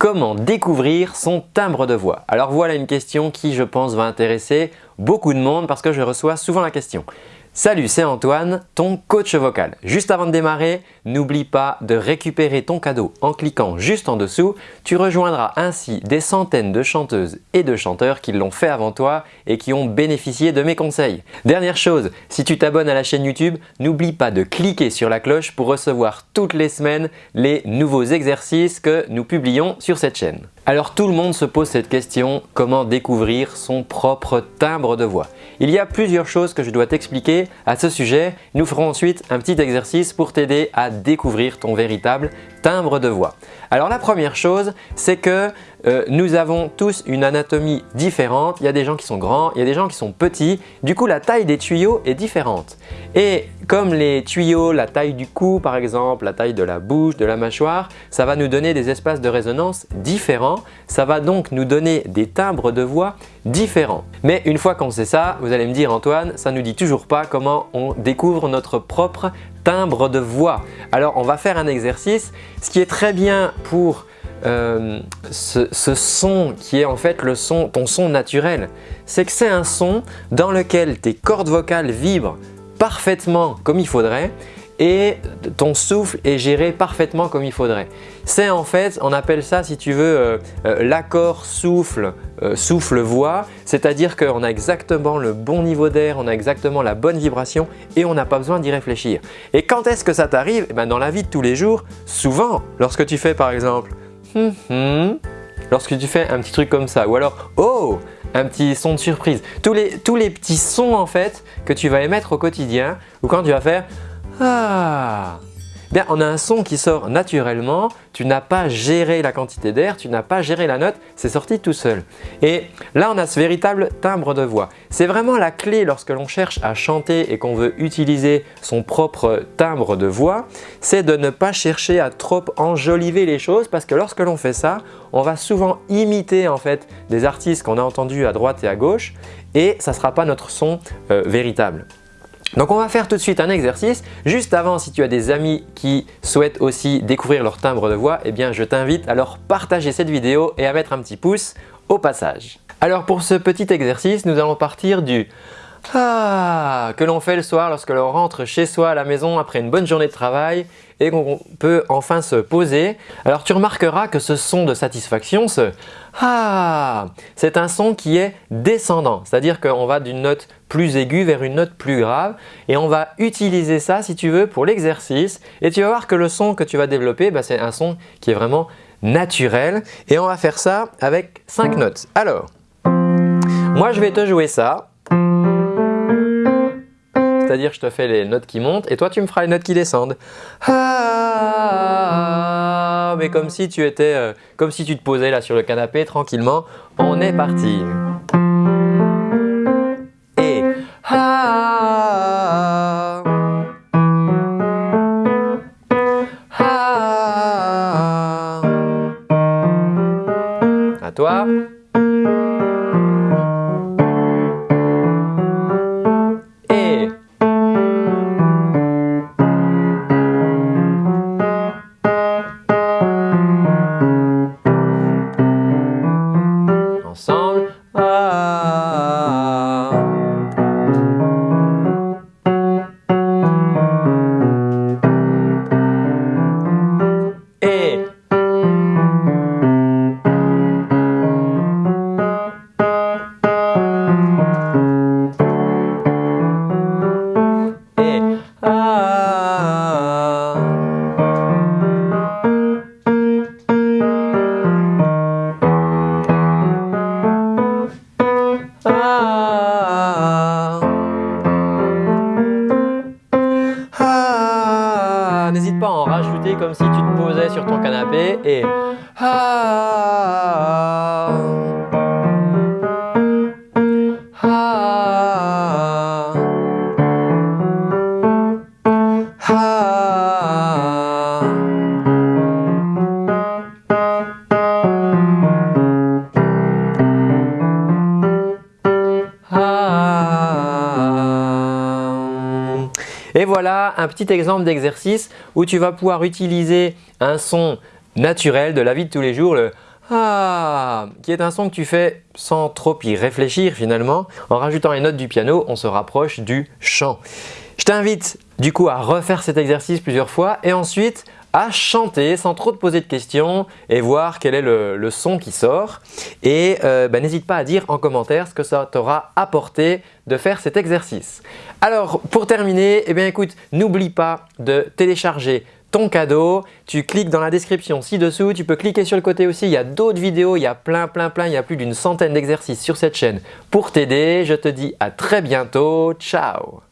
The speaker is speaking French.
Comment découvrir son timbre de voix Alors voilà une question qui je pense va intéresser beaucoup de monde parce que je reçois souvent la question. Salut, c'est Antoine, ton coach vocal. Juste avant de démarrer, n'oublie pas de récupérer ton cadeau en cliquant juste en dessous. Tu rejoindras ainsi des centaines de chanteuses et de chanteurs qui l'ont fait avant toi et qui ont bénéficié de mes conseils. Dernière chose, si tu t'abonnes à la chaîne YouTube, n'oublie pas de cliquer sur la cloche pour recevoir toutes les semaines les nouveaux exercices que nous publions sur cette chaîne. Alors tout le monde se pose cette question, comment découvrir son propre timbre de voix Il y a plusieurs choses que je dois t'expliquer à ce sujet. Nous ferons ensuite un petit exercice pour t'aider à découvrir ton véritable timbre de voix. Alors la première chose, c'est que euh, nous avons tous une anatomie différente. Il y a des gens qui sont grands, il y a des gens qui sont petits. Du coup, la taille des tuyaux est différente. Et comme les tuyaux, la taille du cou par exemple, la taille de la bouche, de la mâchoire, ça va nous donner des espaces de résonance différents. Ça va donc nous donner des timbres de voix différents. Mais une fois qu'on sait ça, vous allez me dire Antoine, ça nous dit toujours pas comment on découvre notre propre timbre de voix. Alors on va faire un exercice. Ce qui est très bien pour euh, ce, son qui est en fait le son, ton son naturel, c'est que c'est un son dans lequel tes cordes vocales vibrent parfaitement comme il faudrait et ton souffle est géré parfaitement comme il faudrait. C'est en fait, on appelle ça si tu veux euh, euh, l'accord souffle, souffle-voix, c'est-à-dire qu'on a exactement le bon niveau d'air, on a exactement la bonne vibration et on n'a pas besoin d'y réfléchir. Et quand est-ce que ça t'arrive? Eh ben Dans la vie de tous les jours, souvent, lorsque tu fais par exemple Hum, hum. lorsque tu fais un petit truc comme ça ou alors oh un petit son de surprise. Tous les, tous les petits sons en fait que tu vas émettre au quotidien ou quand tu vas faire ah Bien, on a un son qui sort naturellement, tu n'as pas géré la quantité d'air, tu n'as pas géré la note, c'est sorti tout seul. Et là, on a ce véritable timbre de voix. C'est vraiment la clé lorsque l'on cherche à chanter et qu'on veut utiliser son propre timbre de voix, c'est de ne pas chercher à trop enjoliver les choses parce que lorsque l'on fait ça, on va souvent imiter en fait des artistes qu'on a entendus à droite et à gauche et ça ne sera pas notre son euh, véritable. Donc on va faire tout de suite un exercice. Juste avant, si tu as des amis qui souhaitent aussi découvrir leur timbre de voix, eh bien je t'invite à leur partager cette vidéo et à mettre un petit pouce au passage. Alors pour ce petit exercice, nous allons partir du ah que l'on fait le soir lorsque l'on rentre chez soi à la maison après une bonne journée de travail et qu'on peut enfin se poser. Alors tu remarqueras que ce son de satisfaction, ce ah, c'est un son qui est descendant, c'est-à-dire qu'on va d'une note plus aiguë vers une note plus grave et on va utiliser ça si tu veux pour l'exercice et tu vas voir que le son que tu vas développer, bah, c'est un son qui est vraiment naturel et on va faire ça avec 5 notes. Alors, moi je vais te jouer ça c'est-à-dire je te fais les notes qui montent et toi tu me feras les notes qui descendent. Ah, mais comme si tu étais, euh, comme si tu te posais là sur le canapé tranquillement. On est parti. Ton canapé et ah, ah, ah, Et voilà un petit exemple d'exercice où tu vas pouvoir utiliser un son naturel de la vie de tous les jours, le ah qui est un son que tu fais sans trop y réfléchir finalement. En rajoutant les notes du piano, on se rapproche du chant. Je t'invite du coup à refaire cet exercice plusieurs fois et ensuite à chanter sans trop te poser de questions et voir quel est le, son qui sort. Et euh, bah, n'hésite pas à dire en commentaire ce que ça t'aura apporté de faire cet exercice. Alors pour terminer, eh bien écoute, n'oublie pas de télécharger ton cadeau. Tu cliques dans la description ci-dessous, tu peux cliquer sur le côté aussi, il y a d'autres vidéos, il y a plein plein plein, il y a plus d'une centaine d'exercices sur cette chaîne pour t'aider. Je te dis à très bientôt, ciao